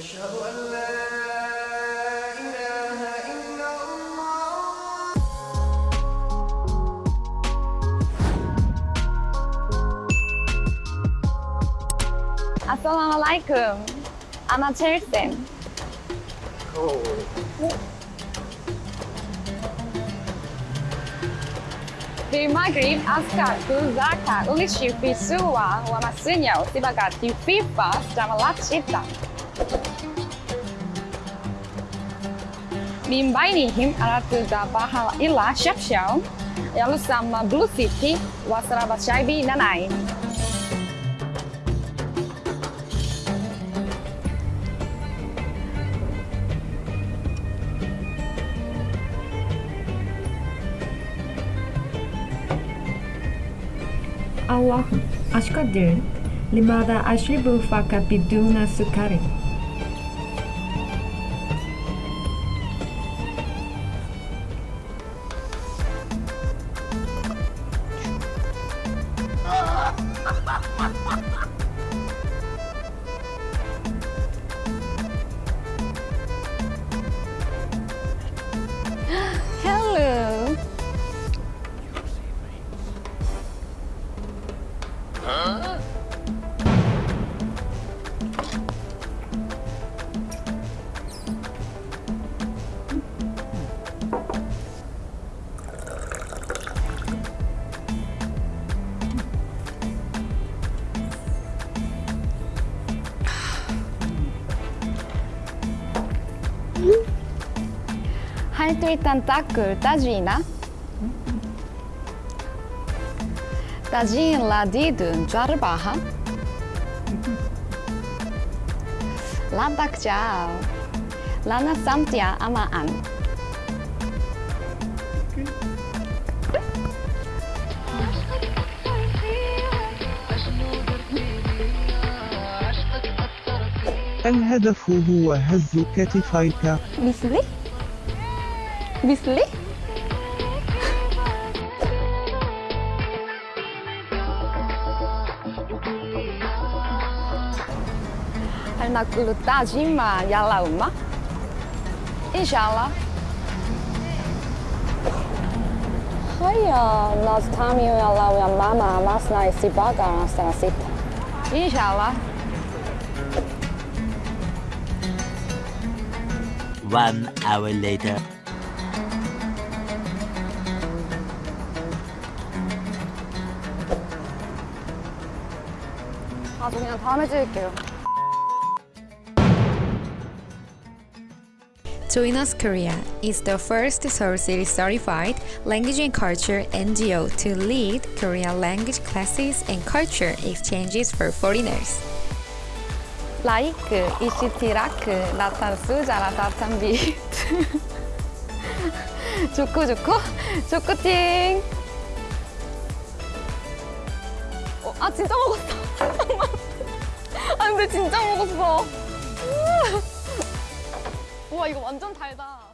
أشهد أن لا إله إلا الله. Assalamualaikum. Di oh. The Maghrib Askatu Zaka ulishipi suwa wa masunya di FIFA sedang melacita. Min bainihim aratu dabahal ila syafsyaw yalu sama Blue City wa Sarabashaibi Nanai. Allah أشقدر لماذا أشرب فقط بدون سكر؟ 할수 있단 تاكل طاجينة؟ طاجين 라디든 جربها لابك 라나 لانا 아마 안 الهدف هو هز كتفيك. مثلي؟ Bisli? Hal nakulu tajima yala uma? Inshallah. Haya, nós tamo yala your mama mas na isibaga na sita. Inshallah. One hour later. 아, 저 그냥 다음에 찍을게요. Join Korea is the first Seoul City certified language and culture NGO to lead Korean language classes and culture exchanges for foreigners. 라이크, 이시티라크, 나타수, 자라사탄 비트. 좋고 좋고, 좋고팅. 어, 아 진짜 먹었어. 아 근데 진짜 먹었어. 우와 이거 완전 달다.